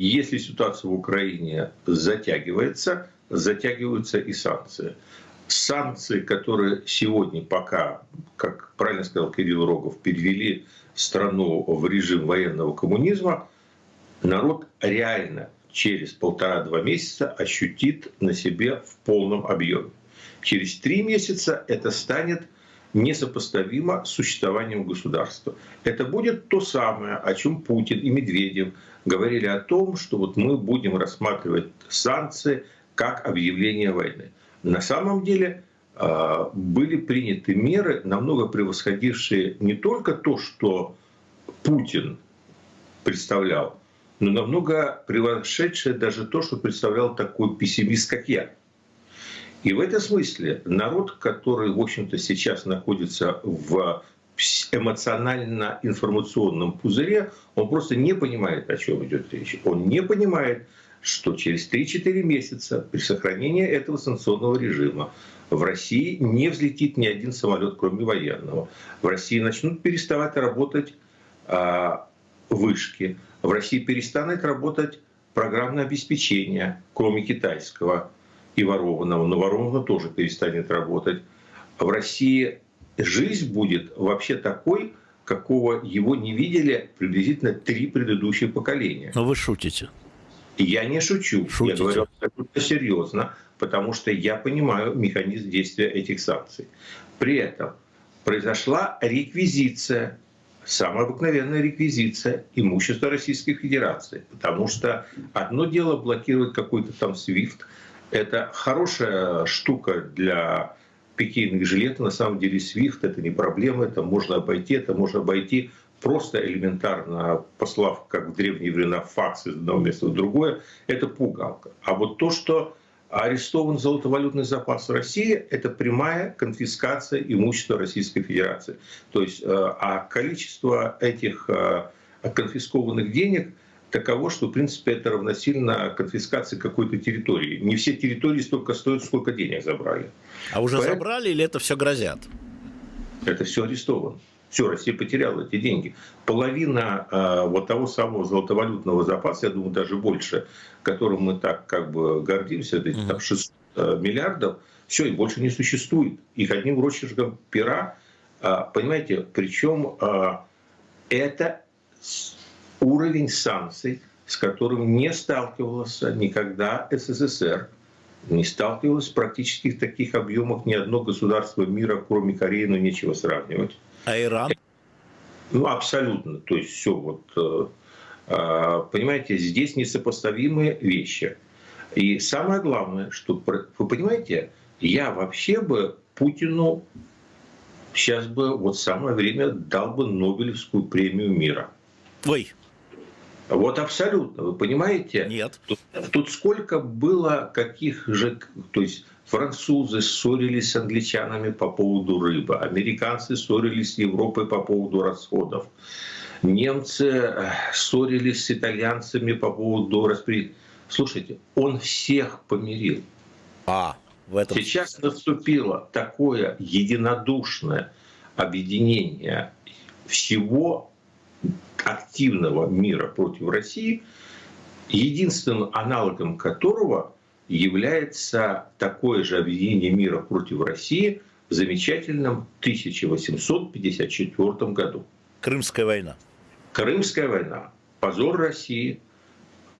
Если ситуация в Украине затягивается, затягиваются и санкции. Санкции, которые сегодня пока, как правильно сказал Кирилл Рогов, перевели страну в режим военного коммунизма, народ реально через полтора-два месяца ощутит на себе в полном объеме. Через три месяца это станет несопоставимо с существованием государства. Это будет то самое, о чем Путин и Медведев говорили о том, что вот мы будем рассматривать санкции как объявление войны. На самом деле а, были приняты меры, намного превосходившие не только то, что Путин представлял, но намного превосшедшее даже то, что представлял такой пессимист, как я. И в этом смысле народ, который, в общем-то, сейчас находится в эмоционально-информационном пузыре, он просто не понимает, о чем идет речь. Он не понимает, что через 3-4 месяца при сохранении этого санкционного режима в России не взлетит ни один самолет, кроме военного. В России начнут переставать работать а, вышки. В России перестанет работать программное обеспечение, кроме китайского и ворованного. Но ворованного тоже перестанет работать. В России жизнь будет вообще такой, какого его не видели приблизительно три предыдущих поколения. Но вы шутите. Я не шучу, Шутите. я говорю абсолютно серьезно, потому что я понимаю механизм действия этих санкций. При этом произошла реквизиция, самая обыкновенная реквизиция имущества Российской Федерации, потому что одно дело блокировать какой-то там SWIFT, это хорошая штука для пикейных жилетов, на самом деле SWIFT это не проблема, это можно обойти, это можно обойти просто элементарно послав, как в древние времена, факс из одного места в другое, это пугалка. А вот то, что арестован золотовалютный запас России, это прямая конфискация имущества Российской Федерации. То есть, э, а количество этих э, конфискованных денег таково, что, в принципе, это равносильно конфискации какой-то территории. Не все территории столько стоят, сколько денег забрали. А уже Поэтому... забрали или это все грозят? Это все арестовано. Все, Россия потеряла эти деньги. Половина э, вот того самого золотовалютного запаса, я думаю, даже больше, которым мы так как бы гордимся, это mm-hmm. там 600 э, миллиардов, все, их больше не существует. Их одним росчерком пера, э, понимаете, причем э, это уровень санкций, с которым не сталкивался никогда СССР, не сталкивалось практически в таких объемах ни одно государство мира, кроме Кореи, но нечего сравнивать. А Иран? Ну, абсолютно. То есть все вот, э, э, понимаете, здесь несопоставимые вещи. И самое главное, что, вы понимаете, я вообще бы Путину сейчас бы вот самое время дал бы Нобелевскую премию мира. Ой. Вот абсолютно, вы понимаете? Нет. Тут, тут сколько было каких же, то есть Французы ссорились с англичанами по поводу рыбы, американцы ссорились с Европой по поводу расходов, немцы э, ссорились с итальянцами по поводу распределения. Слушайте, он всех помирил. А, в этом... Сейчас наступило такое единодушное объединение всего активного мира против России, единственным аналогом которого является такое же объединение мира против России в замечательном 1854 году. Крымская война. Крымская война. Позор России,